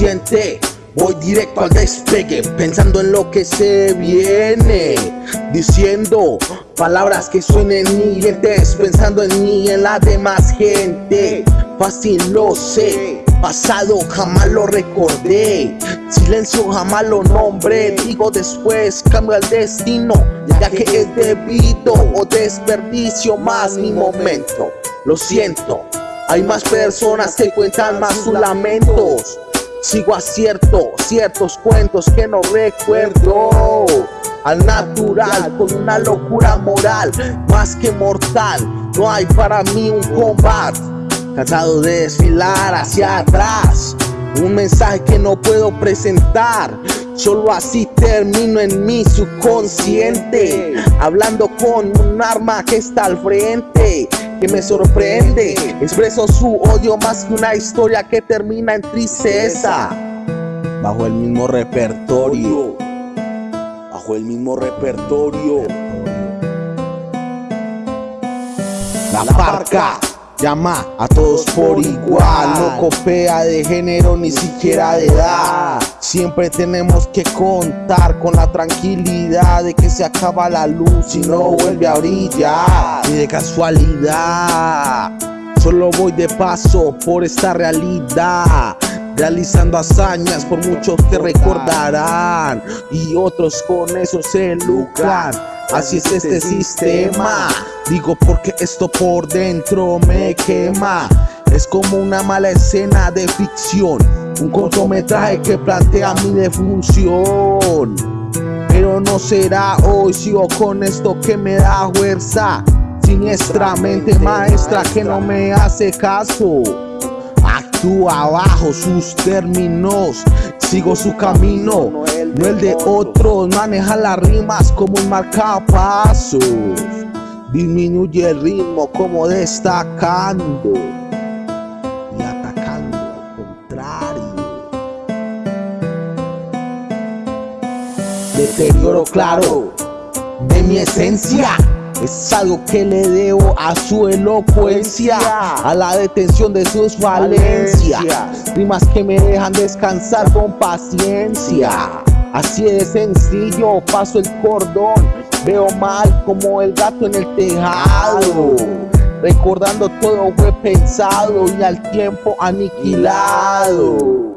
mente Voy directo al despegue, pensando en lo que se viene. Diciendo palabras que suenen hirientes Pensando en mí y en la demás gente. Fácil lo sé, pasado jamás lo recordé. Silencio jamás lo nombré Digo después cambio el destino Ya que es debido o desperdicio más mi momento. Lo siento, hay más personas que cuentan más sus lamentos Sigo acierto ciertos cuentos que no recuerdo. Al natural con una locura moral Más que mortal No hay para mí un combate. Cansado de desfilar hacia atrás Un mensaje que no puedo presentar. Solo así termino en mi subconsciente Hablando con un arma que está al frente que me sorprende. Expreso su odio más que una historia que termina en tristeza. Bajo el mismo repertorio. Bajo el mismo repertorio. La parca llama a todos por igual No copia de género ni siquiera de edad. Siempre tenemos que contar con la tranquilidad de que se acaba la luz y no vuelve a brillar. Ni de casualidad Solo voy de paso por esta realidad Realizando hazañas por muchos que recordarán Y otros con eso se lucran Así es este sistema. Digo porque esto por dentro me quema. Es como una mala escena de ficción. Un cortometraje que plantea mi defunción. Pero no será hoy, sigo con esto que me da fuerza. Siniestra mente maestra que no me hace caso Actúa bajo sus términos Sigo su camino, no el de otros Maneja las rimas como un marcapasos Disminuye el ritmo como destacando y atacando al contrario. Deterioro claro de mi esencia. Es algo que le debo a su elocuencia, a la detención de sus falencias. Rimas que me dejan descansar con paciencia. Así de sencillo, paso el cordón. Veo mal como el gato en el tejado. Recordando todo fue pensado y al tiempo aniquilado